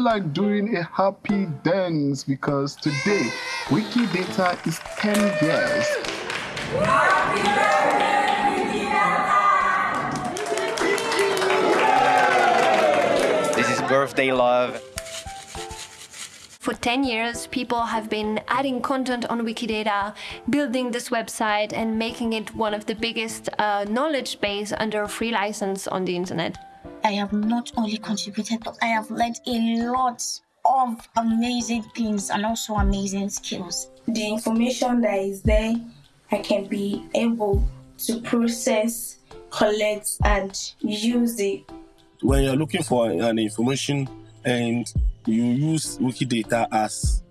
like doing a happy dance because today Wikidata is 10 years. This is birthday love. For 10 years, people have been adding content on Wikidata, building this website and making it one of the biggest uh, knowledge base under a free license on the internet. I have not only contributed, but I have learned a lot of amazing things and also amazing skills. The information that is there, I can be able to process, collect, and use it. When you're looking for an information and you use Wikidata as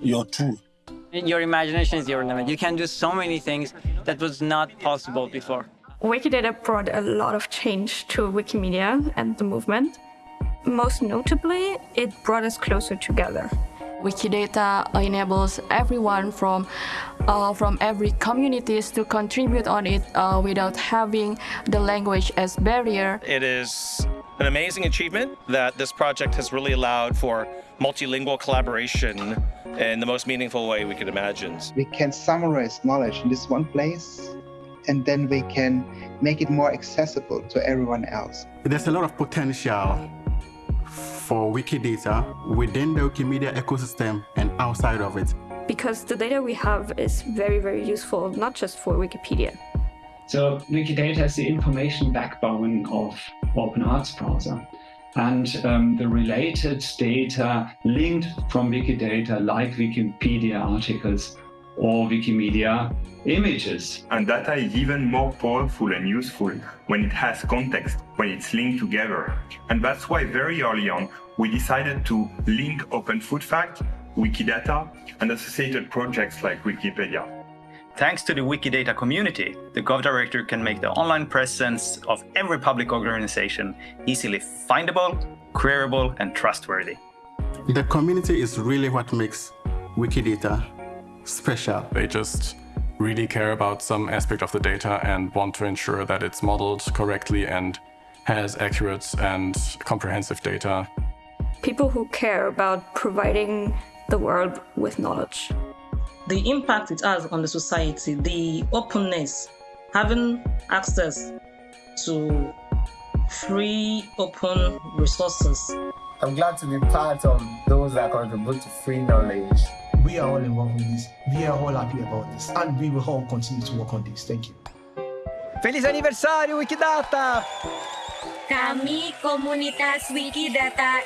your tool. Your imagination is your limit. You can do so many things that was not possible before. Wikidata brought a lot of change to Wikimedia and the movement. Most notably, it brought us closer together. Wikidata enables everyone from uh, from every communities to contribute on it uh, without having the language as barrier. It is an amazing achievement that this project has really allowed for multilingual collaboration in the most meaningful way we could imagine. We can summarize knowledge in this one place and then we can make it more accessible to everyone else. There's a lot of potential for Wikidata within the Wikimedia ecosystem and outside of it. Because the data we have is very, very useful, not just for Wikipedia. So Wikidata is the information backbone of Open Arts browser. And um, the related data linked from Wikidata, like Wikipedia articles or Wikimedia images. And data is even more powerful and useful when it has context, when it's linked together. And that's why very early on, we decided to link Open Food Fact, Wikidata, and associated projects like Wikipedia. Thanks to the Wikidata community, the GovDirectory can make the online presence of every public organization easily findable, queryable, and trustworthy. The community is really what makes Wikidata special. They just really care about some aspect of the data and want to ensure that it's modeled correctly and has accurate and comprehensive data. People who care about providing the world with knowledge the impact it has on the society, the openness, having access to free, open resources. I'm glad to be part of those that contribute to free knowledge. We are all involved in this. We are all happy about this. And we will all continue to work on this. Thank you. Feliz aniversário, Wikidata! Kami, komunitas Wikidata.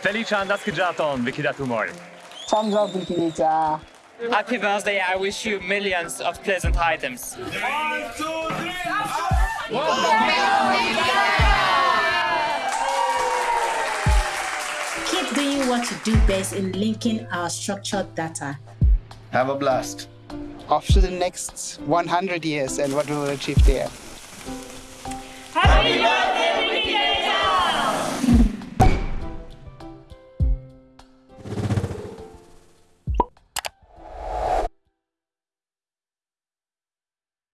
Felice Andaskjaton, Wikidatumor. Thumbs up, Wikidata. Happy birthday, I wish you millions of pleasant items. One, two, three, Keep doing what you do best in linking our structured data. Have a blast. Off to the next 100 years and what we will achieve there. Happy